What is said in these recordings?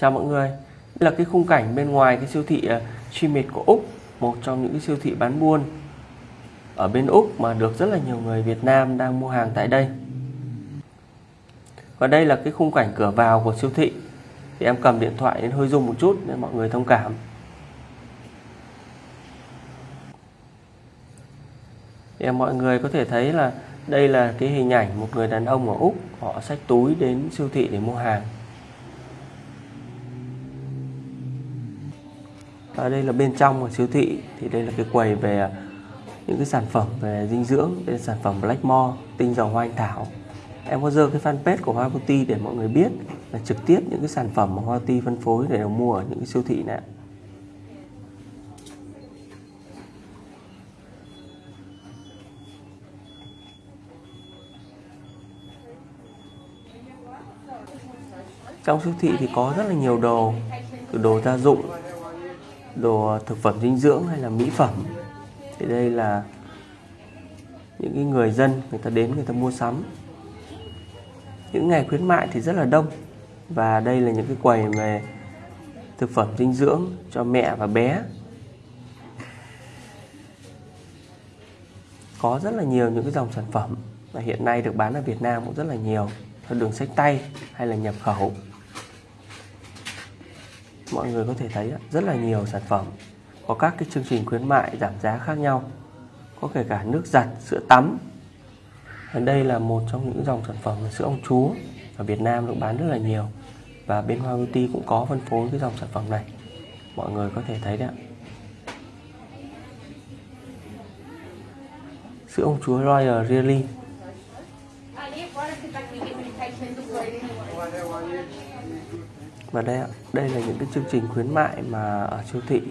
Chào mọi người. Đây là cái khung cảnh bên ngoài cái siêu thị à, Trimit của Úc, Một trong những cái siêu thị bán buôn Ở bên Úc mà được rất là nhiều người Việt Nam đang mua hàng tại đây. Và đây là cái khung cảnh cửa vào của siêu thị. Thì em cầm điện thoại nên hơi rung một chút để mọi người thông cảm. Thì à, mọi người có thể thấy là đây là cái hình ảnh một người đàn ông ở Úc. Họ xách túi đến siêu thị để mua hàng. Và đây là bên trong của siêu thị. Thì đây là cái quầy về à, những cái sản phẩm về dinh dưỡng, đây là sản phẩm Blackmore tinh dầu hoa anh thảo. Em có dơ cái fanpage của Hoa Beauty để mọi người biết là trực tiếp những cái sản phẩm mà Hoa Beauty phân phối để mua ở những cái siêu thị này trong siêu thị thì có rất là nhiều đồ, từ đồ gia dụng đồ thực phẩm dinh dưỡng hay là mỹ phẩm. Thì đây là những cái người dân người ta đến người ta mua sắm. Những ngày khuyến mại thì rất là đông. Và đây là những cái quầy về thực phẩm dinh dưỡng cho mẹ và bé. Có rất là nhiều những cái dòng sản phẩm mà hiện nay được bán ở Việt Nam cũng rất là nhiều. Theo đường sách tay hay là nhập khẩu mọi người có thể thấy rất là nhiều sản phẩm có các cái chương trình khuyến mại giảm giá khác nhau. Có kể cả nước giặt, sữa tắm. Ở đây là một trong những dòng sản phẩm sữa ông chúa ở Việt Nam được bán rất là nhiều. Và bên Hoa Beauty cũng có phân phối cái dòng sản phẩm này. Mọi người có thể thấy đấy ạ. Sữa ông chúa Royal Really và đây đây là những cái chương trình khuyến mại mà ở siêu thị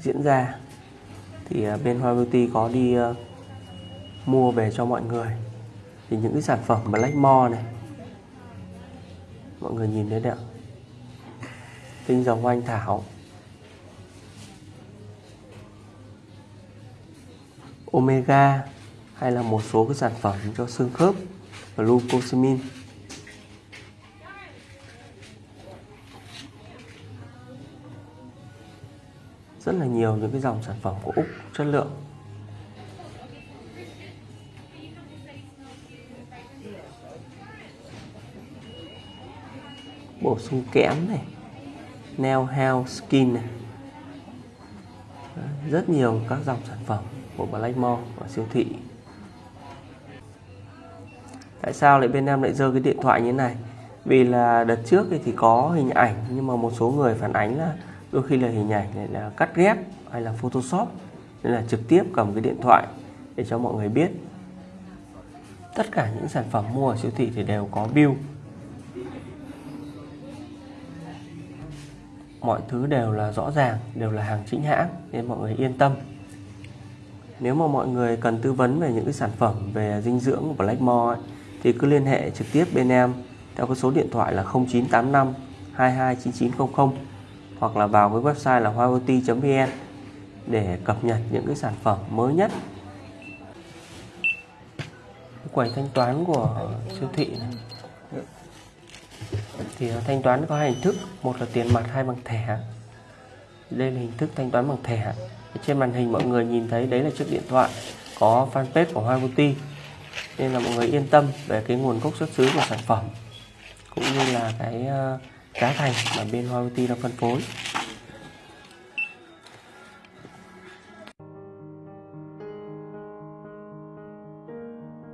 diễn ra. Thì à, bên Hoa Beauty có đi uh, mua về cho mọi người. Thì những cái sản phẩm Blackmore này mọi người nhìn thấy đấy ạ. Tinh dầu anh thảo. Omega hay là một số cái sản phẩm cho xương khớp glucosamine rất là nhiều những cái dòng sản phẩm của Úc chất lượng. Bổ sung kẽm này nail health skin này. Rất nhiều các dòng sản phẩm của Blackmore ở siêu thị. Tại sao lại bên em lại dơ cái điện thoại như thế này? Vì là đợt trước thì có hình ảnh, nhưng mà một số người phản ánh là đôi khi là hình ảnh này là cắt ghép hay là photoshop nên là trực tiếp cầm cái điện thoại để cho mọi người biết. Tất cả những sản phẩm mua ở siêu thị thì đều có bill. Mọi thứ đều là rõ ràng đều là hàng chính hãng nên mọi người yên tâm. Nếu mà mọi người cần tư vấn về những cái sản phẩm về dinh dưỡng của Blackmore ấy, thì cứ liên hệ trực tiếp bên em theo cái số điện thoại là 0985 229900 hoặc là vào cái website là hoiot.vn để cập nhật những cái sản phẩm mới nhất. Quầy thanh toán của siêu thị này. Thì thanh toán có hai hình thức, một là tiền mặt, hai bằng thẻ. Đây là hình thức thanh toán bằng thẻ. Trên màn hình mọi người nhìn thấy đấy là chiếc điện thoại, có fanpage của Hoa Beauty nên là mọi người yên tâm về cái nguồn gốc xuất xứ của sản phẩm, cũng như là cái ờ, giá thành mà bên Hoa Beauty đang phân phối.